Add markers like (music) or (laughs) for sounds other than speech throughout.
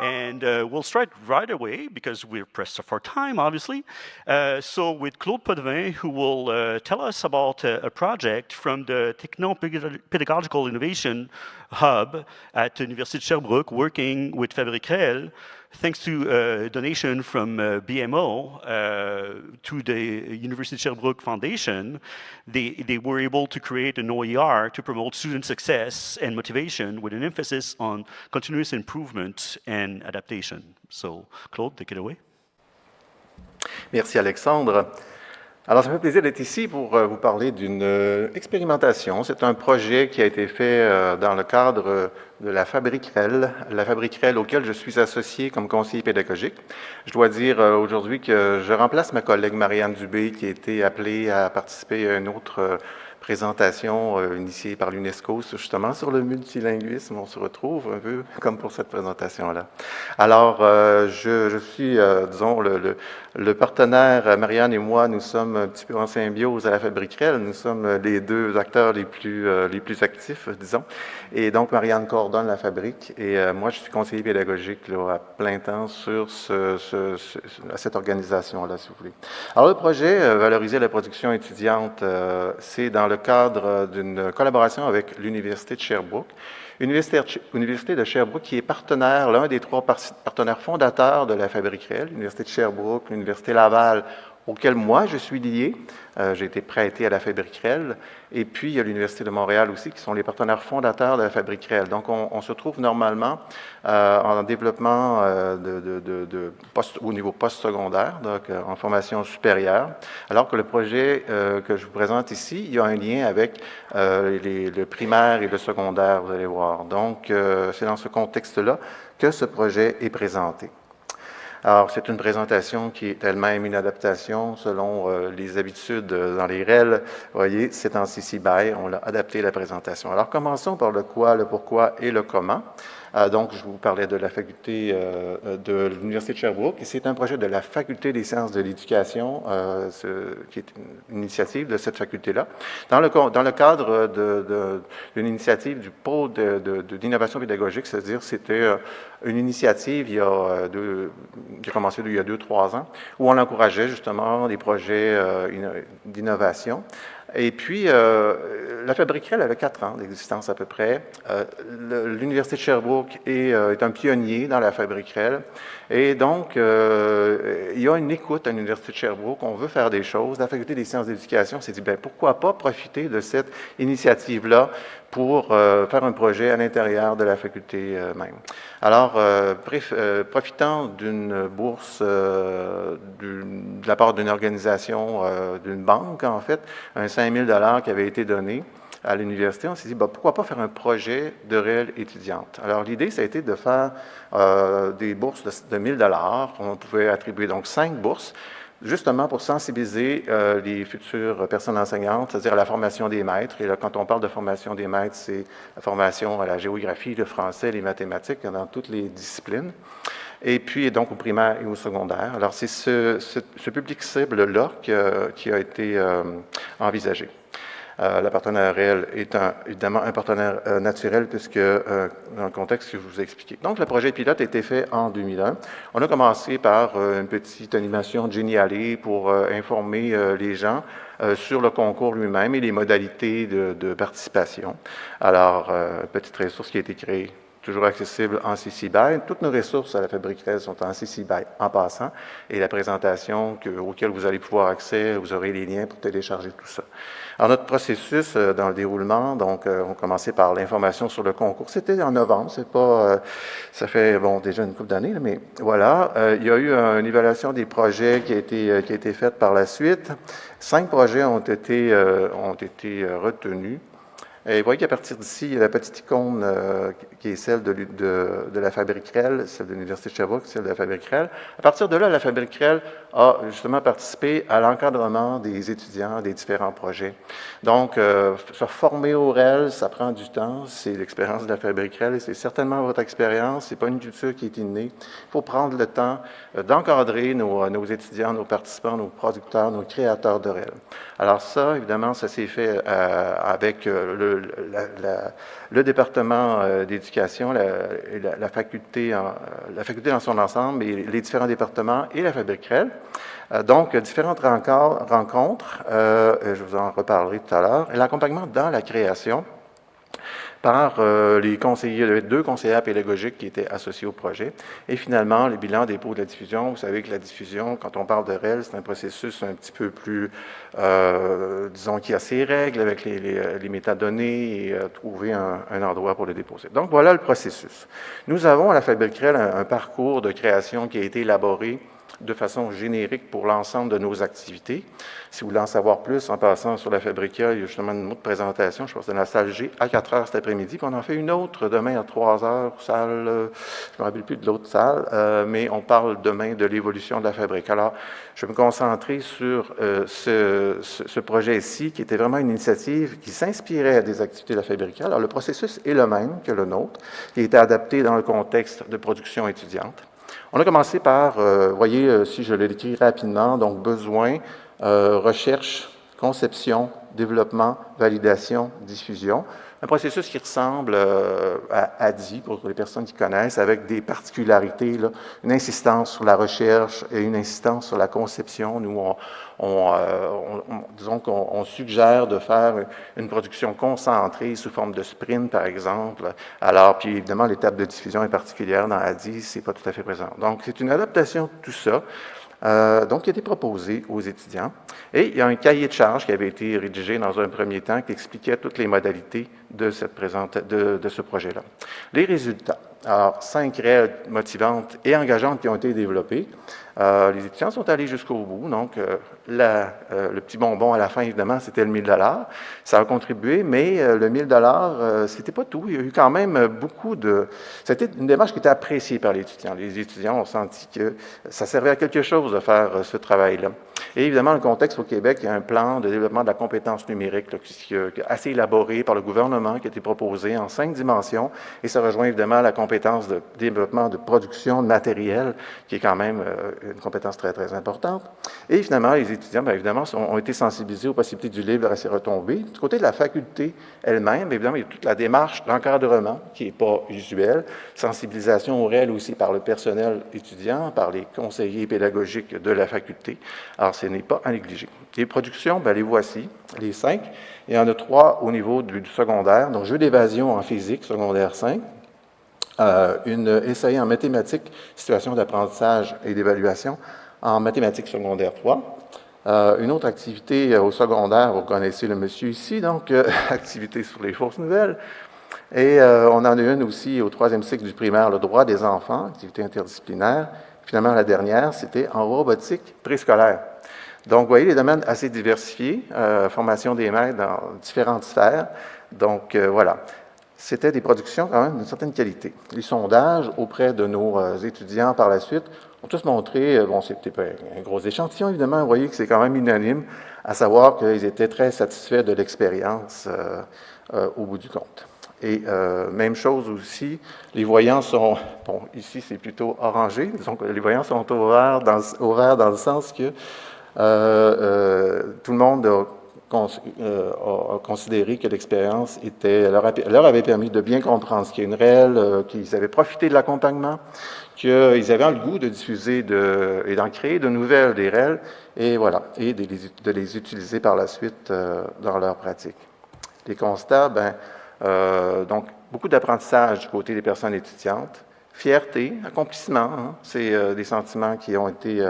And uh, we'll start right away because we're pressed for time, obviously. Uh, so with Claude Potvin, who will uh, tell us about a, a project from the Techno-Pedagogical Innovation Hub at the University of Sherbrooke, working with Fabric Réel, thanks to a donation from uh, BMO uh, to the University of Sherbrooke Foundation, they, they were able to create an OER to promote student success and motivation with an emphasis on continuous improvement and adaptation. So, Claude, take it away. Merci Alexandre. Alors, ça me fait plaisir d'être ici pour euh, vous parler d'une euh, expérimentation. C'est un projet qui a été fait euh, dans le cadre de la Fabrique REL, la Fabrique REL auquel je suis associé comme conseiller pédagogique. Je dois dire aujourd'hui que je remplace ma collègue Marianne Dubé qui a été appelée à participer à une autre présentation euh, initiée par l'UNESCO justement sur le multilinguisme. On se retrouve un peu comme pour cette présentation-là. Alors, euh, je, suis, euh, disons, le, partenaire, Marianne et moi, nous sommes un petit peu en symbiose à la Fabrique Nous sommes les deux acteurs les plus, les plus actifs, disons. Et donc, Marianne coordonne la fabrique et moi, je suis conseiller pédagogique là, à plein temps sur ce, ce, ce, cette organisation-là, si vous voulez. Alors, le projet Valoriser la production étudiante, c'est dans le cadre d'une collaboration avec l'Université de Sherbrooke. Université, de Sherbrooke qui est partenaire, l'un des trois partenaires fondateurs de la Fabrique réelle, l'Université de Sherbrooke, l'Université Laval auquel moi je suis lié. Euh, j'ai été prêté à la Fabrique Réelle. Et puis, il y a l'Université de Montréal aussi, qui sont les partenaires fondateurs de la Fabrique Réelle. Donc, on, se trouve normalement euh, en développement euh, de, de, post, au niveau postsecondaire, donc en formation supérieure, alors que le projet que je vous présente ici, il y a un lien avec les, le primaire et le secondaire, vous allez voir. Donc, c'est dans ce contexte-là que ce projet est présenté. Alors, c'est une présentation qui est elle-même une adaptation selon euh, les habitudes euh, dans les REL. Vous voyez, c'est en CC BY, on a adapté la présentation. Alors, commençons par le quoi, le pourquoi et le comment. Euh, donc, je vous parlais de la faculté euh, de l'Université de Sherbrooke, c'est un projet de la Faculté des sciences de l'éducation, euh, qui est une initiative de cette faculté-là. Dans le, dans le cadre d'une initiative du pôle d'innovation pédagogique, c'est-à-dire c'était une initiative il y a deux, qui a commencé il y a deux, trois ans, où on encourageait justement des projets d'innovation. Et puis, euh, la Fabrique elle avait quatre ans d'existence à peu près. Euh, L'Université de Sherbrooke est, euh, est, un pionnier dans la Fabrique Et donc, il y a une écoute à l'Université de Sherbrooke. On veut faire des choses. La Faculté des sciences d'éducation s'est dit, ben, pourquoi pas profiter de cette initiative-là pour euh, faire un projet à l'intérieur de la faculté euh, même. Alors, euh, profitant d'une bourse de la part d'une organisation, d'une banque en fait, un 5 000 qui avait été donné à l'université, on s'est dit, bah, pourquoi pas faire un projet de réelle étudiante? Alors, l'idée, ça a été de faire des bourses de, de 1000 On pouvait attribuer donc cinq bourses justement pour sensibiliser euh, les futures personnes enseignantes, c'est-à-dire la formation des maîtres. Et là, quand on parle de formation des maîtres, c'est la formation à la géographie, le français, les mathématiques, dans toutes les disciplines. Et puis, donc, au primaire et au secondaire. Alors, c'est ce, public cible-là qui, qui, a été euh, envisagé. Euh, la partenaire réelle est évidemment un partenaire euh, naturel puisque euh, dans le contexte que je vous ai expliqué. Donc, le projet pilote a été fait en 2001. On a commencé par une petite animation géniale pour informer les gens sur le concours lui-même et les modalités de, de participation. Alors, petite ressource qui a été créée toujours accessible en CC BY. Toutes nos ressources à la Fabrique sont en CC BY en passant. Et la présentation que, auquel vous allez pouvoir accéder, vous aurez les liens pour télécharger tout ça. Alors, notre processus euh, dans le déroulement, donc, euh, on commençait par l'information sur le concours. C'était en novembre, c'est pas, euh, ça fait, bon, déjà une couple d'années, mais voilà. il y a eu une évaluation des projets qui a été, qui a été faite par la suite. Cinq projets ont été, ont été retenus. Et vous voyez qu'à partir d'ici, il y a la petite icône euh, qui est celle de, la Fabrique Rel, celle de l'Université de Sherbrooke, celle de la Fabrique Rel. À partir de là, la Fabrique Rel a justement participé à l'encadrement des étudiants des différents projets. Donc, euh, se former au REL, ça prend du temps. C'est l'expérience de la Fabrique Rel et c'est certainement votre expérience. C'est pas une culture qui est innée. Il faut prendre le temps euh, d'encadrer nos, nos, étudiants, nos participants, nos producteurs, nos créateurs de REL. Alors ça, évidemment, ça s'est fait avec le le département d'éducation, la, faculté, la faculté dans son ensemble, et les différents départements et la Fabrique REL. donc, différentes rencontres, je vous en reparlerai tout à l'heure, et l'accompagnement dans la création par euh, les conseillers, deux conseillers pédagogiques qui étaient associés au projet. Et finalement, le bilan dépôt de la diffusion. Vous savez que la diffusion, quand on parle de REL, c'est un processus un petit peu plus, euh, disons, qui a ses règles avec les, les, métadonnées et euh, trouver un, endroit pour le déposer. Donc, voilà le processus. Nous avons à la Fabrique REL un parcours de création qui a été élaboré de façon générique pour l'ensemble de nos activités. Si vous voulez en savoir plus, en passant sur la Fabrica, il y a justement une autre présentation, je pense que dans la salle G, à 4 heures cet après-midi, puis on en fait une autre demain à 3 heures, salle, euh, je ne me rappelle plus de l'autre salle, euh, mais on parle demain de l'évolution de la Fabrique. Alors, je vais me concentrer sur euh, ce, ce, projet-ci, qui était vraiment une initiative qui s'inspirait des activités de la Fabrica. Alors, le processus est le même que le nôtre, qui a été adapté dans le contexte de production étudiante. On a commencé par, vous voyez, si je le décris rapidement, donc besoin, euh, recherche, conception, développement, validation, diffusion. Un processus qui ressemble euh, à ADI, pour les personnes qui connaissent, avec des particularités, là, une insistance sur la recherche et une insistance sur la conception. Nous, on, on, euh, disons qu'on suggère de faire une production concentrée sous forme de sprint, par exemple. Alors, puis évidemment, l'étape de diffusion est particulière dans ADI, c'est pas tout à fait présent. Donc, c'est une adaptation de tout ça. Euh, donc, qui a été proposé aux étudiants. Et il y a un cahier de charges qui avait été rédigé dans un premier temps qui expliquait toutes les modalités de, de ce projet-là. Les résultats. Alors, cinq règles motivantes et engageantes qui ont été développées. Euh, les étudiants sont allés jusqu'au bout. Donc, euh, euh, le petit bonbon à la fin, évidemment, c'était le 1000 Ça a contribué, mais le 1000 c'était pas tout. Il y a eu quand même beaucoup de... C'était une démarche qui était appréciée par les étudiants. Les étudiants ont senti que ça servait à quelque chose de faire ce travail-là. Et évidemment, le contexte au Québec, il y a un plan de développement de la compétence numérique qui, est assez élaboré par le gouvernement, qui a été proposé en cinq dimensions, et ça rejoint évidemment la compétence de développement de production de matériel, qui est quand même une compétence très, très importante. Et finalement, les étudiants, bien évidemment, ont été sensibilisés aux possibilités du livre à ses retombées. Du côté de la faculté elle-même, évidemment, il y a toute la démarche d'encadrement qui n'est pas usuelle, sensibilisation au réel aussi par le personnel étudiant, par les conseillers pédagogiques de la faculté. Ce n'est pas à négliger. Les productions, bien, les voici, les cinq. Il y en a trois au niveau du, secondaire, donc jeu d'évasion en physique, secondaire 5, euh, une essai en mathématiques, situation d'apprentissage et d'évaluation en mathématiques secondaire 3. Euh, une autre activité euh, au secondaire, vous connaissez le monsieur ici, donc (laughs) activité sur les fausses nouvelles. Et on en a une aussi au troisième cycle du primaire, le droit des enfants, activité interdisciplinaire. Finalement, la dernière, c'était en robotique préscolaire. Donc, vous voyez les domaines assez diversifiés, formation des maîtres dans différentes sphères. Donc, voilà c'était des productions quand même d'une certaine qualité. Les sondages auprès de nos euh, étudiants par la suite ont tous montré, euh, bon, c'était pas un gros échantillon évidemment, vous voyez que c'est quand même unanime, à savoir qu'ils étaient très satisfaits de l'expérience euh, au bout du compte. Et même chose aussi, les voyants sont, bon, ici c'est plutôt orangé, donc les voyants sont vert dans, le sens que tout le monde a euh, considéré que l'expérience était, leur, avait permis de bien comprendre ce qu'est une réelle, euh, qu'ils avaient profité de l'accompagnement, qu'ils avaient le goût de diffuser de, et d'en créer de nouvelles des réels, et voilà, et de les, de les utiliser par la suite euh, dans leur pratique. Les constats, ben, donc beaucoup d'apprentissage du côté des personnes étudiantes, fierté, accomplissement, hein, c'est des sentiments qui ont été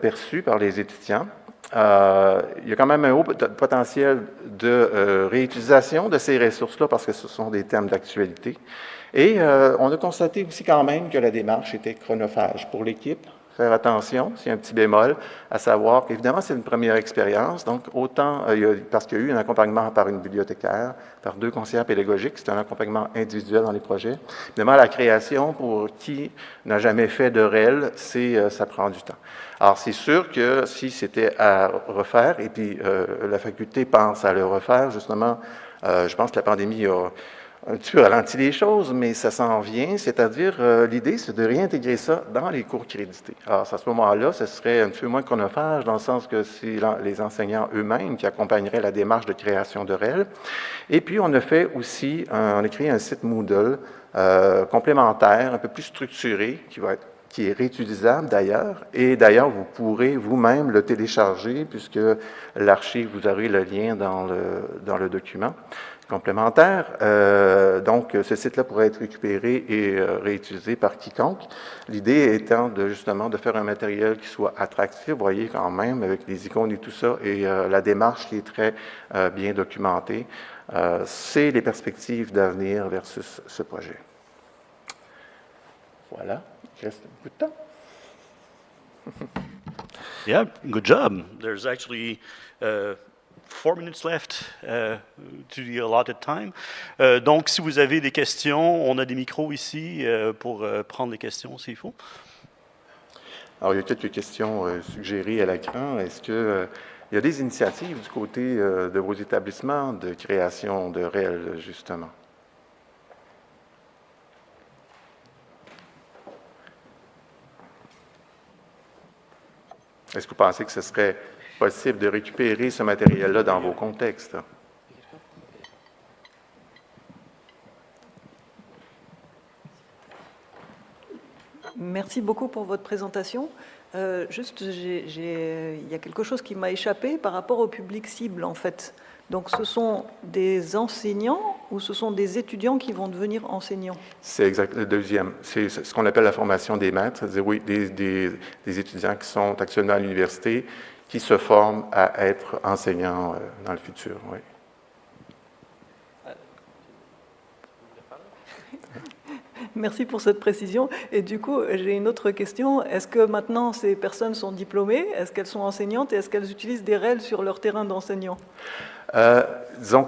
perçus par les étudiants. Euh, il y a quand même un haut potentiel de euh, réutilisation de ces ressources-là parce que ce sont des thèmes d'actualité. Et euh, on a constaté aussi quand même que la démarche était chronophage pour l'équipe, faire attention, c'est un petit bémol, à savoir qu'évidemment, c'est une première expérience, donc autant, euh, parce qu'il y a eu un accompagnement par une bibliothécaire, par deux conseillers pédagogiques, c'est un accompagnement individuel dans les projets. Évidemment, la création, pour qui n'a jamais fait de réel, c'est, euh, ça prend du temps. Alors, c'est sûr que si c'était à refaire, et puis euh, la faculté pense à le refaire, justement, je pense que la pandémie a un petit peu ralenti les choses, mais ça s'en vient, c'est-à-dire euh, l'idée, c'est de réintégrer ça dans les cours crédités. Alors, à ce moment-là, ce serait un peu moins chronophage, dans le sens que c'est les enseignants eux-mêmes qui accompagneraient la démarche de création de REL. Et puis, on a fait aussi, on a créé un site Moodle euh, complémentaire, un peu plus structuré, qui va être qui est réutilisable d'ailleurs. Et d'ailleurs, vous pourrez vous-même le télécharger puisque l'archive, vous aurez le lien dans le, dans le document complémentaire. Euh, donc, ce site-là pourrait être récupéré et euh, réutilisé par quiconque. L'idée étant de justement de faire un matériel qui soit attractif, vous voyez quand même, avec les icônes et tout ça, et euh, la démarche qui est très bien documentée. C'est les perspectives d'avenir versus ce projet. Voilà, il reste peu de temps. (laughs) yeah, good job. There's actually uh, four minutes left uh, to the allotted time. Uh, donc, si vous avez des questions, on a des micros ici uh, pour uh, prendre les questions s'il faut. Alors, il y a quelques questions euh, suggérées à l'écran. Est-ce que euh, il y a des initiatives du côté euh, de vos établissements de création de réels, justement? Est-ce que vous pensez que ce serait possible de récupérer ce matériel-là dans vos contextes? Merci beaucoup pour votre présentation. Euh, juste, il y a quelque chose qui m'a échappé par rapport au public cible, en fait. Donc, ce sont des enseignants ou ce sont des étudiants qui vont devenir enseignants? C'est exact, le deuxième. C'est ce qu'on appelle la formation des maîtres, c'est-à-dire, oui, des, des, étudiants qui sont actuellement à l'université, qui se forment à être enseignants euh, dans le futur, oui. (laughs) Merci pour cette précision. Et du coup, j'ai une autre question. Est-ce que maintenant ces personnes sont diplômées? Est-ce qu'elles sont enseignantes? Et est-ce qu'elles utilisent des REL sur leur terrain d'enseignant? Euh,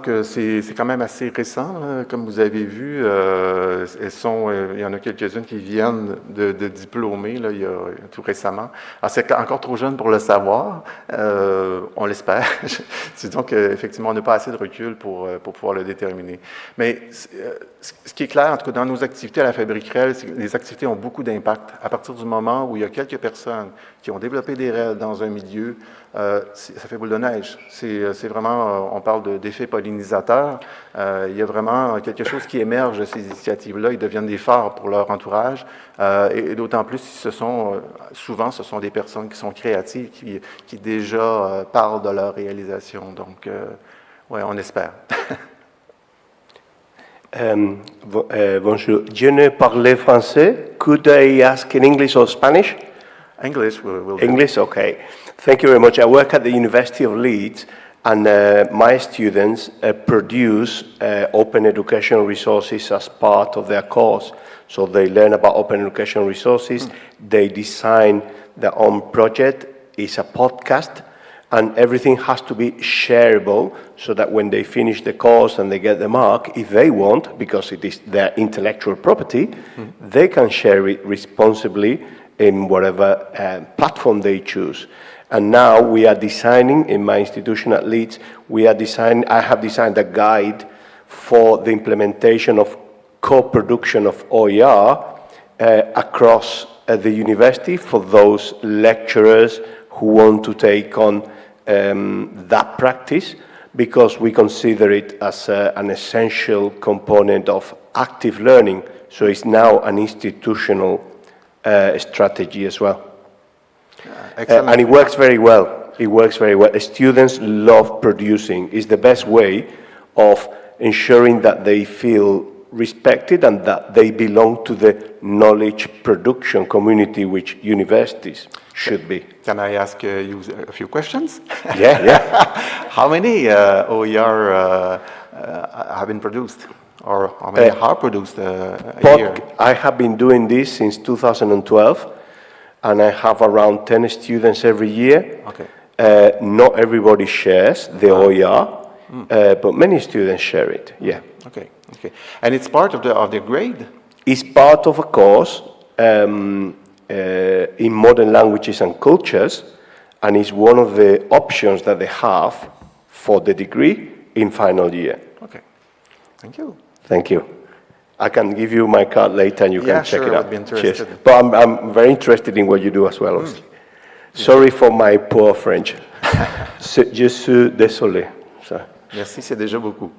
que c'est quand même assez récent, comme vous avez vu. Euh, elles sont, euh, il y en a quelques-unes qui viennent de, de diplômer là, il y a, tout récemment. C'est encore trop jeune pour le savoir, euh, on l'espère. (laughs) disons qu'effectivement, on n'a pas assez de recul pour, euh, pour pouvoir le déterminer. Mais euh, ce qui est clair, en tout cas dans nos activités à la Fabrique REL, c'est que les activités ont beaucoup d'impact. À partir du moment où il y a quelques personnes qui ont développé des REL dans un milieu, euh, ça fait boule de neige. C'est vraiment, on parle d'effet pollinisateur. Euh, il y a vraiment quelque chose qui émerge de ces initiatives-là. Ils deviennent des phares pour leur entourage. Euh, et, d'autant plus si ce sont, euh, souvent, ce sont des personnes qui sont créatives, qui, qui déjà parlent de leur réalisation. Donc, oui, on espère. (laughs) Um, bonjour. Je ne parle français. Could I ask in English or Spanish? English will, will English, okay. Thank you very much. I work at the University of Leeds. And uh, my students uh, produce uh, open educational resources as part of their course. So they learn about open educational resources, mm. they design their own project, it's a podcast, and everything has to be shareable so that when they finish the course and they get the mark, if they want, because it is their intellectual property, mm. they can share it responsibly in whatever uh, platform they choose. And now we are designing, in my institution at Leeds, we are designing, I have designed a guide for the implementation of co-production of OER uh, across uh, the university for those lecturers who want to take on um, that practice because we consider it as uh, an essential component of active learning. So it's now an institutional uh, strategy as well. Uh, and it works very well. It works very well. Students love producing. It's the best way of ensuring that they feel respected and that they belong to the knowledge production community which universities should be. Can I ask uh, you a few questions? Yeah, yeah. (laughs) how many uh, OER uh, uh, have been produced? Or how many uh, are produced a year? I have been doing this since 2012 and I have around 10 students every year. Okay. Uh, not everybody shares the ah. OER, mm. uh, but many students share it, yeah. Okay, okay. And it's part of the, of the grade? It's part of a course um, uh, in modern languages and cultures, and it's one of the options that they have for the degree in final year. Okay, thank you. Thank you. I can give you my card later and you Yeah, can check sure, it out. be Cheers. interested. But I'm, I'm very interested in what you do as well, obviously. Sorry for my poor French. (laughs) Je suis désolé. Ça. Merci, c'est déjà beaucoup.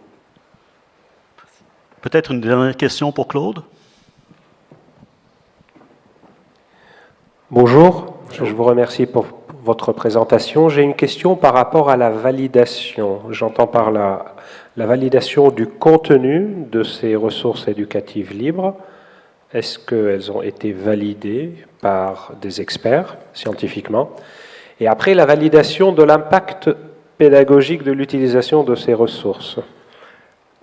Peut-être une dernière question pour Claude? Bonjour, je vous remercie pour votre présentation. J'ai une question par rapport à la validation. J'entends par là la validation du contenu de ces ressources éducatives libres. Est-ce qu'elles ont été validées par des experts scientifiquement? Et après, la validation de l'impact pédagogique de l'utilisation de ces ressources.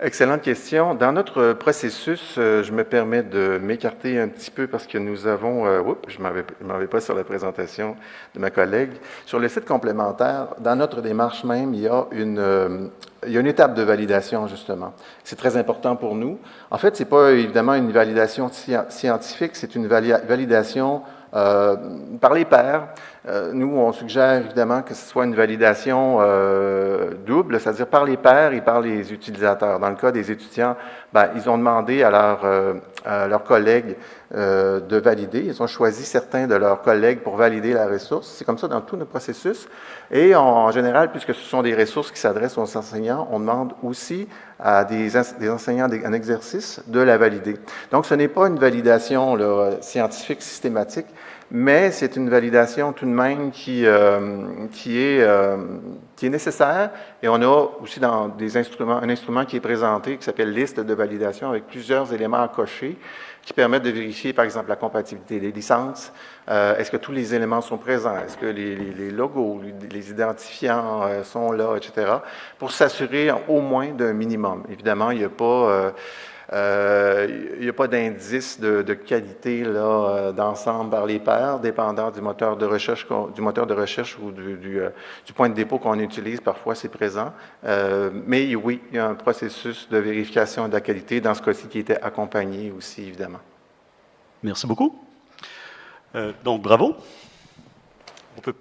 Excellente question. Dans notre processus, euh, je me permets de m'écarter un petit peu parce que nous avons, euh, oups, je ne m'en vais pas sur la présentation de ma collègue. Sur le site complémentaire, dans notre démarche même, il y a une, euh, il y a une étape de validation, justement. C'est très important pour nous. En fait, ce n'est pas évidemment une validation sci- scientifique, c'est une validation euh, par les pairs. Euh, nous, on suggère évidemment que ce soit une validation euh, double, c'est-à-dire par les pairs et par les utilisateurs. Dans le cas des étudiants, ben, ils ont demandé à, leur, à leurs collègues euh, de valider. Ils ont choisi certains de leurs collègues pour valider la ressource. C'est comme ça dans tout notre processus. Et en, général, puisque ce sont des ressources qui s'adressent aux enseignants, on demande aussi à des, des enseignants en exercice de la valider. Donc, ce n'est pas une validation là, scientifique systématique, mais c'est une validation tout de même qui, euh, qui, est, euh, qui est nécessaire. Et on a aussi dans des instruments, un instrument qui est présenté qui s'appelle liste de validation avec plusieurs éléments à cocher qui permettent de vérifier, par exemple, la compatibilité des licences. Euh, Est-ce que tous les éléments sont présents? Est-ce que les, les- les logos, les- identifiants euh, sont là, etc., pour s'assurer au moins d'un minimum. Évidemment, il n'y a pas... euh, il n'y a pas d'indice de, qualité euh, d'ensemble par les pairs, dépendant du moteur de recherche, du moteur de recherche ou du, euh, du point de dépôt qu'on utilise. Parfois, c'est présent. Euh, mais oui, il y a un processus de vérification de la qualité, dans ce cas-ci, qui était accompagné aussi, évidemment. Merci beaucoup. Euh, donc, bravo. On peut...